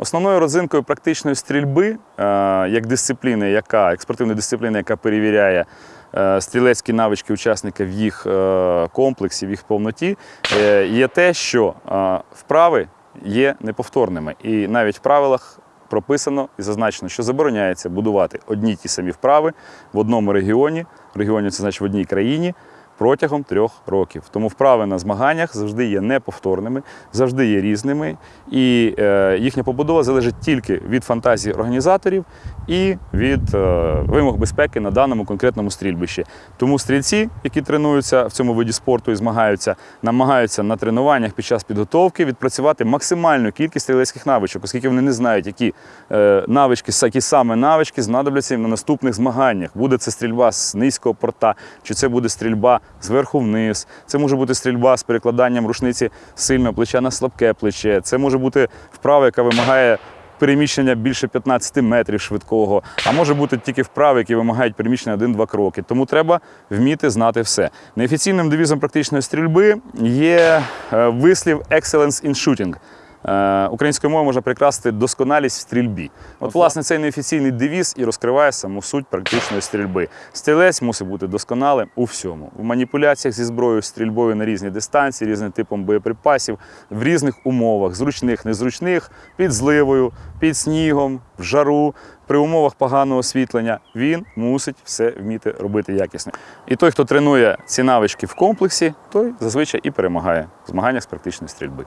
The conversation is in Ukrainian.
Основною родзинкою практичної стрільби, е, як дисципліни, яка експортивної дисципліни, яка перевіряє е, стрілецькі навички учасника в їх е, комплексі, в їх повноті, є те, що вправи є неповторними. І навіть в правилах прописано і зазначено, що забороняється будувати одні ті самі вправи в одному регіоні. Регіоні це значить в одній країні. Протягом трьох років. Тому вправи на змаганнях завжди є неповторними, завжди є різними, і е, їхня побудова залежить тільки від фантазії організаторів і від е, вимог безпеки на даному конкретному стрільбищі. Тому стрільці, які тренуються в цьому виді спорту і змагаються, намагаються на тренуваннях під час підготовки відпрацювати максимальну кількість стрілецьких навичок, оскільки вони не знають, які е, навички, які саме навички знадобляться їм на наступних змаганнях. Буде це стрільба з низького порта, чи це буде стрільба зверху вниз. Це може бути стрільба з перекладанням рушниці з сильного плеча на слабке плече. Це може бути вправа, яка вимагає переміщення більше 15 метрів швидкого, а може бути тільки вправи, які вимагають переміщення 1-2 кроки. Тому треба вміти знати все. Неофіційним девізом практичної стрільби є е, вислів «excellence in shooting». Е, Українською мовою можна прикрасити досконалість в стрільбі. От, власне, цей неофіційний девіз і розкриває саму суть практичної стрільби. Стрілець мусить бути досконалим у всьому: в маніпуляціях зі зброєю, стрільбою на різні дистанції, різним типом боєприпасів, в різних умовах, зручних, незручних, під зливою, під снігом, в жару. При умовах поганого освітлення він мусить все вміти робити якісно. І той, хто тренує ці навички в комплексі, той зазвичай і перемагає в змаганнях з практичної стрільби.